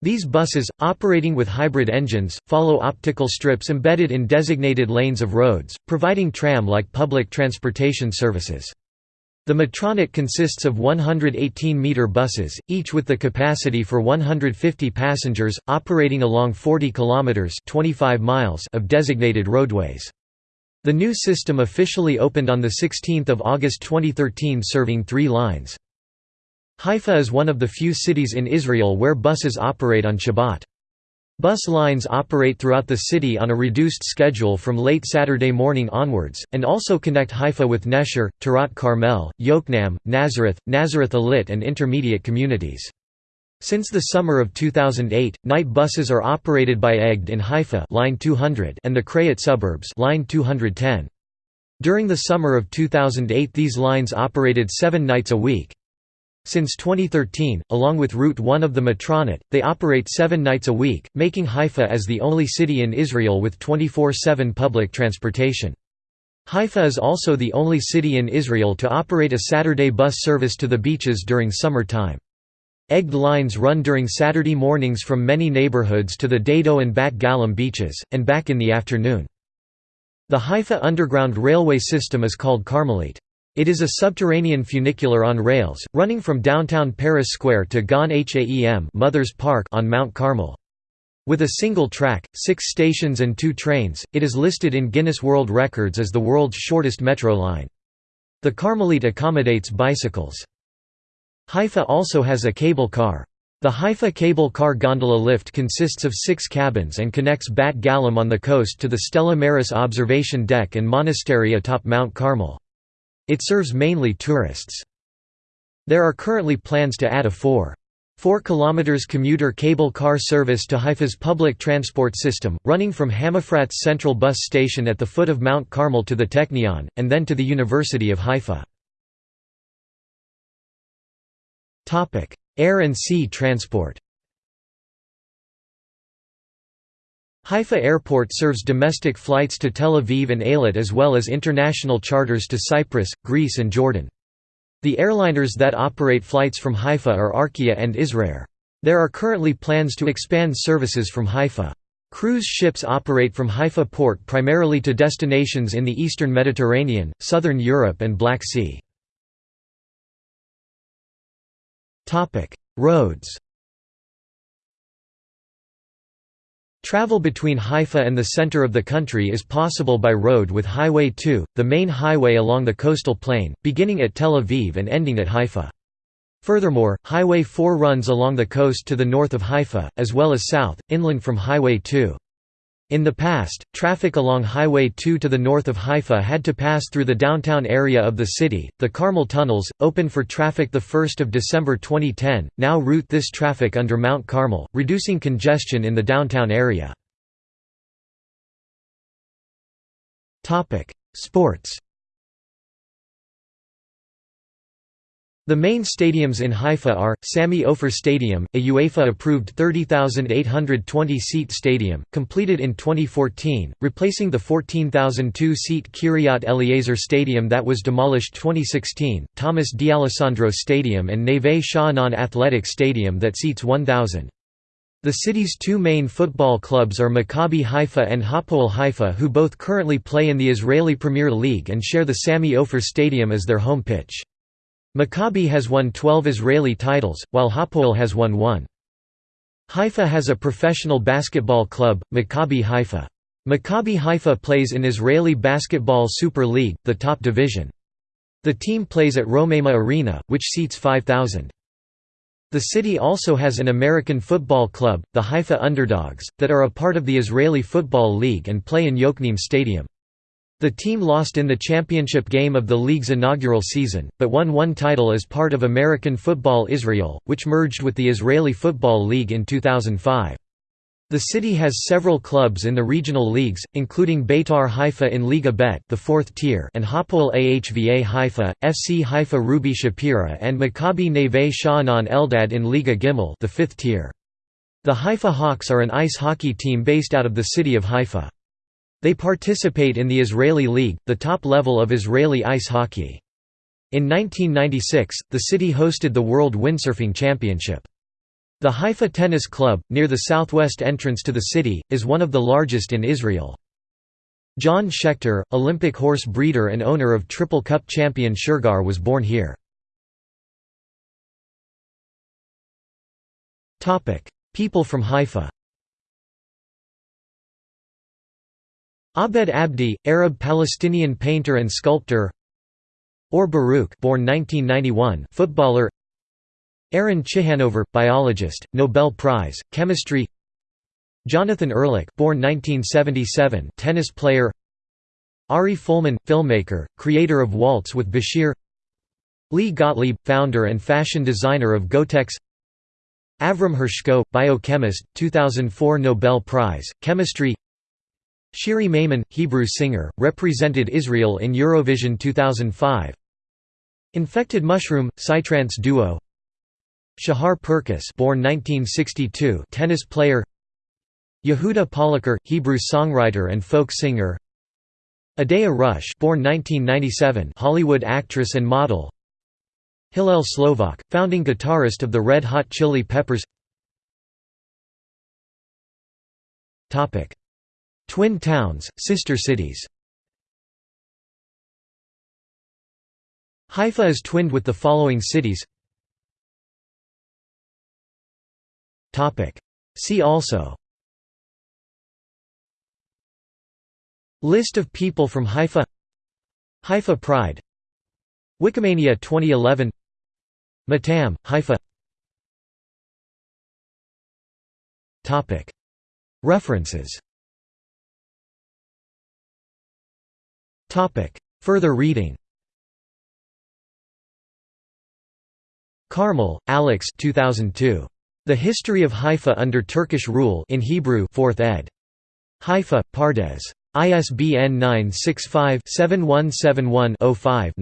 These buses, operating with hybrid engines, follow optical strips embedded in designated lanes of roads, providing tram-like public transportation services. The Metronit consists of 118-meter buses, each with the capacity for 150 passengers, operating along 40 kilometers (25 miles) of designated roadways. The new system officially opened on the 16th of August 2013 serving 3 lines. Haifa is one of the few cities in Israel where buses operate on Shabbat. Bus lines operate throughout the city on a reduced schedule from late Saturday morning onwards, and also connect Haifa with Nesher, Tirat Carmel, Yokneam, Nazareth, Nazareth Illit and intermediate communities. Since the summer of 2008, night buses are operated by EGD in Haifa line 200 and the Krayot suburbs line 210. During the summer of 2008 these lines operated seven nights a week. Since 2013, along with Route 1 of the Metronit, they operate seven nights a week, making Haifa as the only city in Israel with 24-7 public transportation. Haifa is also the only city in Israel to operate a Saturday bus service to the beaches during summer time. EGD lines run during Saturday mornings from many neighborhoods to the Dado and Bat Galim beaches, and back in the afternoon. The Haifa Underground Railway system is called Carmelit. It is a subterranean funicular on rails, running from downtown Paris Square to Gan Haem Mothers Park on Mount Carmel. With a single track, six stations and two trains, it is listed in Guinness World Records as the world's shortest metro line. The Carmelit accommodates bicycles. Haifa also has a cable car. The Haifa cable car gondola lift consists of six cabins and connects Bat Galim on the coast to the Stella Maris observation deck and monastery atop Mount Carmel. It serves mainly tourists. There are currently plans to add a 4. 4 km commuter cable car service to Haifa's public transport system, running from Hamafrat's Central Bus Station at the foot of Mount Carmel to the Technion, and then to the University of Haifa. Air and sea transport Haifa Airport serves domestic flights to Tel Aviv and Eilat as well as international charters to Cyprus, Greece and Jordan. The airliners that operate flights from Haifa are Arkia and Israir. There are currently plans to expand services from Haifa. Cruise ships operate from Haifa port primarily to destinations in the eastern Mediterranean, southern Europe and Black Sea. Roads Travel between Haifa and the center of the country is possible by road with Highway 2, the main highway along the coastal plain, beginning at Tel Aviv and ending at Haifa. Furthermore, Highway 4 runs along the coast to the north of Haifa, as well as south, inland from Highway 2. In the past, traffic along Highway 2 to the north of Haifa had to pass through the downtown area of the city. The Carmel tunnels, opened for traffic the 1st of December 2010, now route this traffic under Mount Carmel, reducing congestion in the downtown area. Sports. The main stadiums in Haifa are, Sami Ofer Stadium, a UEFA-approved 30,820-seat stadium, completed in 2014, replacing the 14,002-seat Kiryat Eliezer Stadium that was demolished 2016, Thomas D'Alessandro Stadium and Neve Sha'anan Athletic Stadium that seats 1,000. The city's two main football clubs are Maccabi Haifa and Hapoel Haifa who both currently play in the Israeli Premier League and share the Sami Ofer Stadium as their home pitch. Maccabi has won 12 Israeli titles, while Hapoel has won one. Haifa has a professional basketball club, Maccabi Haifa. Maccabi Haifa plays in Israeli Basketball Super League, the top division. The team plays at Romema Arena, which seats 5,000. The city also has an American football club, the Haifa Underdogs, that are a part of the Israeli Football League and play in Yokneam Stadium. The team lost in the championship game of the league's inaugural season, but won one title as part of American Football Israel, which merged with the Israeli Football League in 2005. The city has several clubs in the regional leagues, including Beitar Haifa in Liga Bet the fourth tier and Hapoel Ahva Haifa, FC Haifa Ruby Shapira and Maccabi Neve Sha'anan Eldad in Liga Gimel the fifth tier. The Haifa Hawks are an ice hockey team based out of the city of Haifa. They participate in the Israeli League, the top level of Israeli ice hockey. In 1996, the city hosted the World Windsurfing Championship. The Haifa Tennis Club, near the southwest entrance to the city, is one of the largest in Israel. John Schechter, Olympic horse breeder and owner of Triple Cup champion Shergar was born here. People from Haifa Abed Abdi, Arab-Palestinian painter and sculptor. Or Baruch born 1991, footballer. Aaron Ciechanover, biologist, Nobel Prize, chemistry. Jonathan Ehrlich born 1977, tennis player. Ari Folman, filmmaker, creator of Waltz with Bashir. Lee Gottlieb, founder and fashion designer of Gottex. Avram Hershko, biochemist, 2004 Nobel Prize, chemistry Shiri Maimon, Hebrew singer, represented Israel in Eurovision 2005 Infected Mushroom, Psytrance duo. Shahar Perkiss born 1962, tennis player. Yehuda Poliker, Hebrew songwriter and folk singer. Odeya Rush born 1997, Hollywood actress and model. Hillel Slovak, founding guitarist of the Red Hot Chili Peppers Twin towns, sister cities. Haifa is twinned with the following cities. See also. List of people from Haifa. Haifa Pride. Wikimania 2011 Matam, Haifa. References Further reading Carmel, Alex 2002. The History of Haifa Under Turkish Rule in Hebrew 4th ed. Haifa, Pardes. ISBN 965-7171-05-9.